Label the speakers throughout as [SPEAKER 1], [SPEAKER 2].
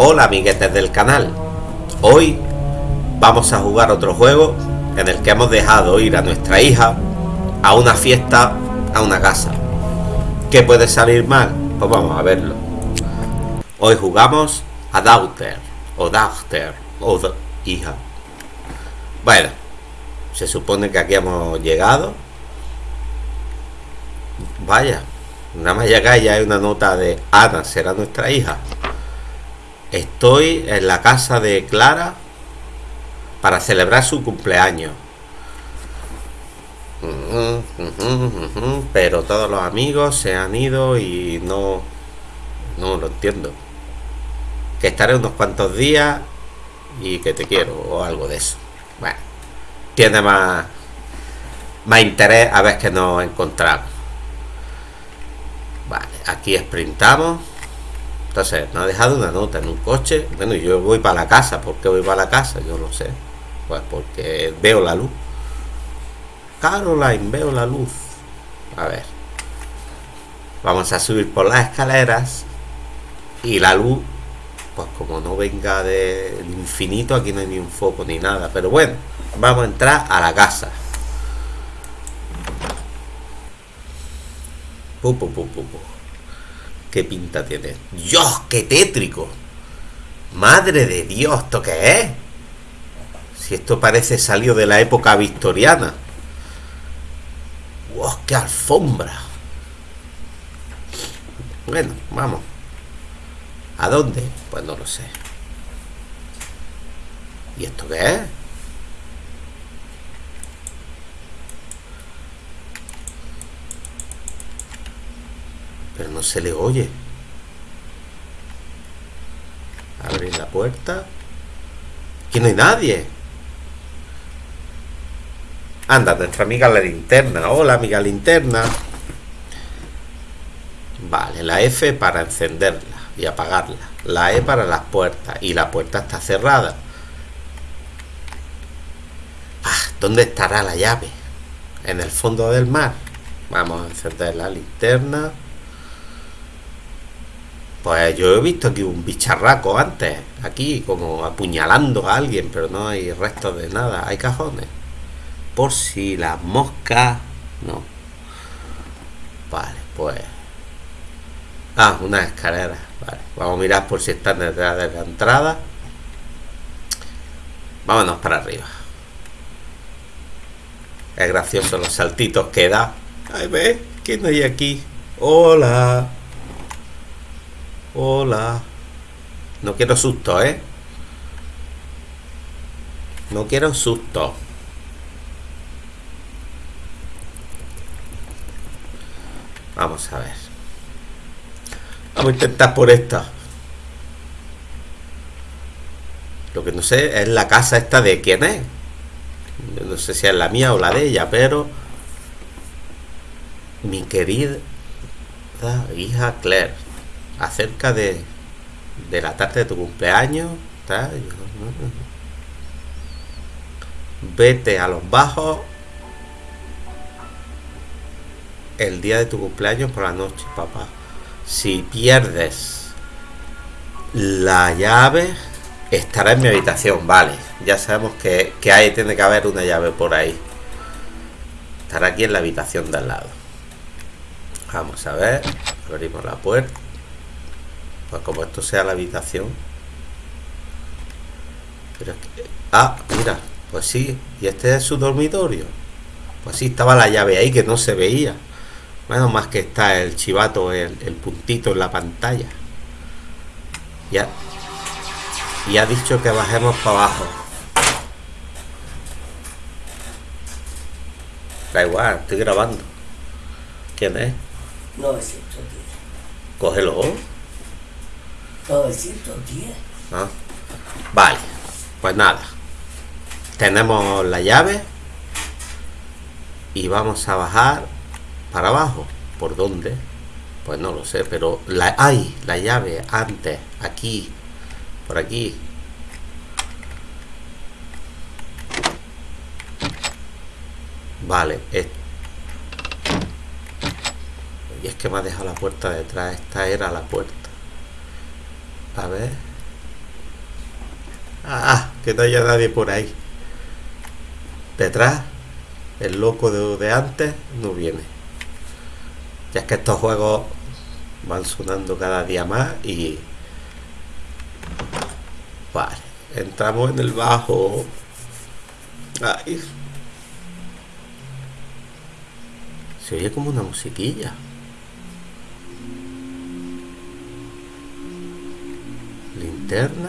[SPEAKER 1] Hola amiguetes del canal. Hoy vamos a jugar otro juego en el que hemos dejado ir a nuestra hija a una fiesta, a una casa. ¿Qué puede salir mal? Pues vamos a verlo. Hoy jugamos a Daughter, o Daughter, o hija. Bueno, se supone que aquí hemos llegado. Vaya, nada más llegar ya hay una nota de Ana, será nuestra hija. Estoy en la casa de Clara para celebrar su cumpleaños. Pero todos los amigos se han ido y no... No lo entiendo. Que estaré unos cuantos días y que te quiero o algo de eso. Bueno, tiene más, más interés a ver que nos encontramos. Vale, aquí sprintamos. Entonces, nos ha dejado una nota en un coche. Bueno, yo voy para la casa. ¿Por qué voy para la casa? Yo no sé. Pues porque veo la luz. Caroline, veo la luz. A ver. Vamos a subir por las escaleras. Y la luz, pues como no venga del infinito, aquí no hay ni un foco ni nada. Pero bueno, vamos a entrar a la casa. Pu, pu, pu, ¿Qué pinta tiene? ¡Dios, qué tétrico! ¡Madre de Dios! ¿Esto qué es? Si esto parece salido de la época victoriana. ¡Wow, qué alfombra! Bueno, vamos. ¿A dónde? Pues no lo sé. ¿Y esto qué es? Pero no se le oye. Abrir la puerta. Aquí no hay nadie. Anda, nuestra amiga la linterna. Hola, amiga linterna. Vale, la F para encenderla y apagarla. La E para las puertas. Y la puerta está cerrada. Ah, ¿dónde estará la llave? En el fondo del mar. Vamos a encender la linterna. Pues yo he visto aquí un bicharraco antes, aquí como apuñalando a alguien, pero no hay restos de nada, hay cajones. Por si las moscas... No. Vale, pues... Ah, una escalera. Vale, vamos a mirar por si están detrás de la entrada. Vámonos para arriba. Es gracioso los saltitos que da. Ay, ve, ¿quién hay aquí? Hola. Hola. No quiero susto, ¿eh? No quiero susto. Vamos a ver. Vamos a intentar por esta. Lo que no sé es la casa esta de quién es. no sé si es la mía o la de ella, pero... Mi querida hija Claire acerca de, de la tarde de tu cumpleaños. Vete a los bajos el día de tu cumpleaños por la noche, papá. Si pierdes la llave, estará en mi habitación, vale. Ya sabemos que, que ahí tiene que haber una llave por ahí. Estará aquí en la habitación de al lado. Vamos a ver. Abrimos la puerta. Pues como esto sea la habitación. ah, mira, pues sí. Y este es su dormitorio. Pues sí, estaba la llave ahí que no se veía. Bueno, más que está el chivato, el, puntito en la pantalla. Ya. Y ha dicho que bajemos para abajo. Da igual, estoy grabando. ¿Quién es?
[SPEAKER 2] No, es cierto,
[SPEAKER 1] Cógelo.
[SPEAKER 2] 910.
[SPEAKER 1] ¿Ah? Vale, pues nada. Tenemos la llave y vamos a bajar para abajo. ¿Por dónde? Pues no lo sé, pero la hay la llave antes, aquí, por aquí. Vale, y es que me ha dejado la puerta detrás. Esta era la puerta. A ver. Ah, que no haya nadie por ahí. Detrás, el loco de, de antes no viene. Ya es que estos juegos van sonando cada día más y... Vale, entramos en el bajo. Ay. Se oye como una musiquilla. Linterna.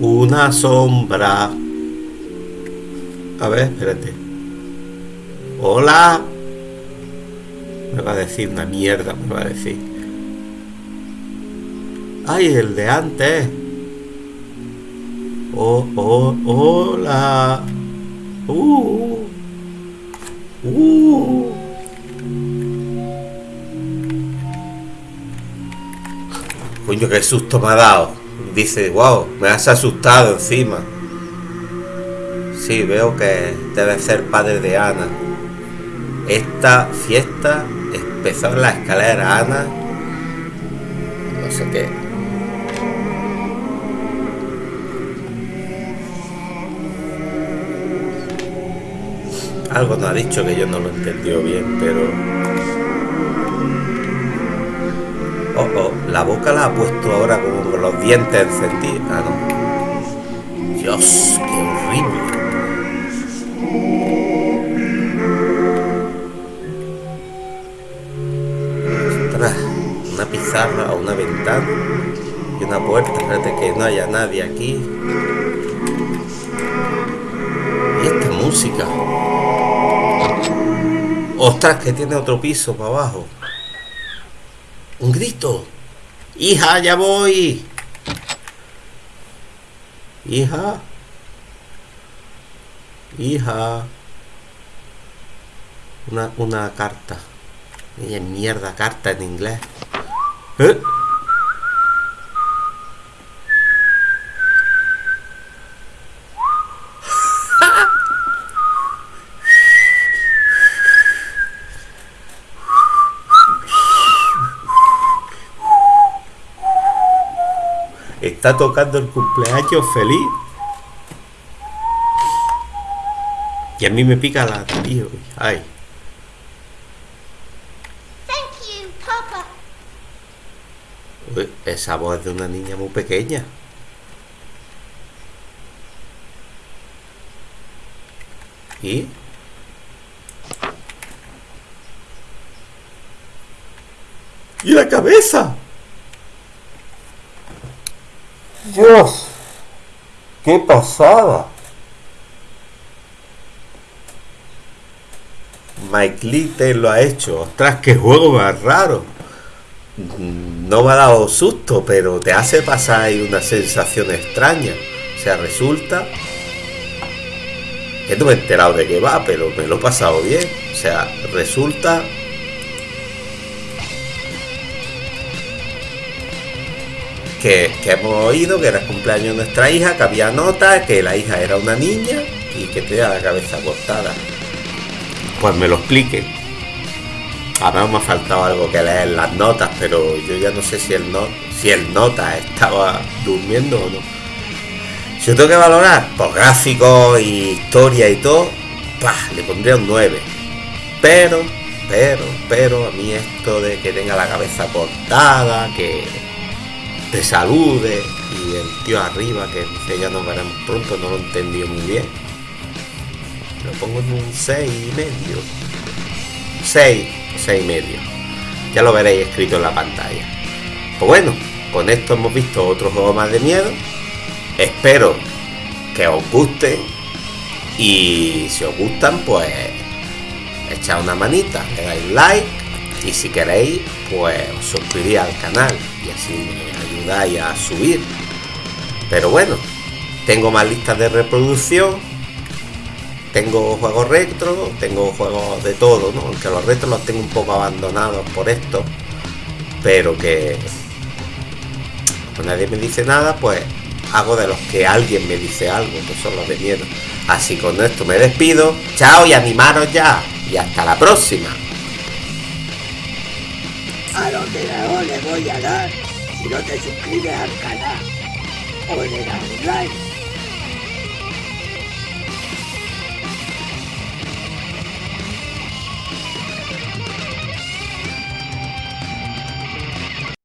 [SPEAKER 1] Una sombra. A ver, espérate. Hola. Me va a decir una mierda, me va a decir. Ay, el de antes. Oh, oh, hola. Uh. Uh. Coño, qué susto me ha dado. Dice, wow, me has asustado encima. Sí, veo que debe ser padre de Ana. Esta fiesta empezó en la escalera Ana. No sé qué. Algo nos ha dicho que yo no lo entendió bien, pero... Oh, la boca la ha puesto ahora con los dientes encendidos. Ah, no. Dios, qué horrible. Ostras, una pizarra o una ventana y una puerta. Espérate que no haya nadie aquí. Y esta música. Ostras, que tiene otro piso para abajo. Un grito. Hija, ya voy. Hija. Hija. Una, una carta. Mierda, carta en inglés. ¿Eh? Está tocando el cumpleaños feliz. Y a mí me pica la nariz. hoy. Ay.
[SPEAKER 2] Thank you, Papa.
[SPEAKER 1] Uy, esa voz es de una niña muy pequeña. ¿Y? ¿Y la cabeza? Dios, qué pasada. Mike Lee lo ha hecho. Ostras, qué juego más raro. No me ha dado susto, pero te hace pasar ahí una sensación extraña. O sea, resulta que no me he enterado de qué va, pero me lo he pasado bien. O sea, resulta que, hemos oído que era el cumpleaños de nuestra hija, que había notas, que la hija era una niña y que tenía la cabeza cortada. Pues me lo explique. A mí me ha faltado algo que leer las notas, pero yo ya no sé si el, no, si el nota estaba durmiendo o no. Si yo tengo que valorar por gráficos y historia y todo, ¡pah! le pondría un 9. Pero, pero, pero, a mí esto de que tenga la cabeza cortada, que te salude y el tío arriba que dice ya nos veremos pronto, no lo entendí muy bien. Lo pongo en un 6 y medio. 6, 6 y medio. Ya lo veréis escrito en la pantalla. Pues bueno, con esto hemos visto otro juego más de miedo. Espero que os guste. Y si os gustan, pues echad una manita, le dais like. Y si queréis, pues os suscribís al canal. Y así me a subir. Pero bueno, tengo más listas de reproducción tengo juegos retro, tengo juegos de todo. Aunque los retros los tengo un poco abandonados por esto, pero que pues nadie me dice nada, pues hago de los que alguien me dice algo, que son los de miedo. Así con esto me despido, chao y animaros ya, y hasta la próxima. A los le voy a dar si no te suscribes al canal o en el online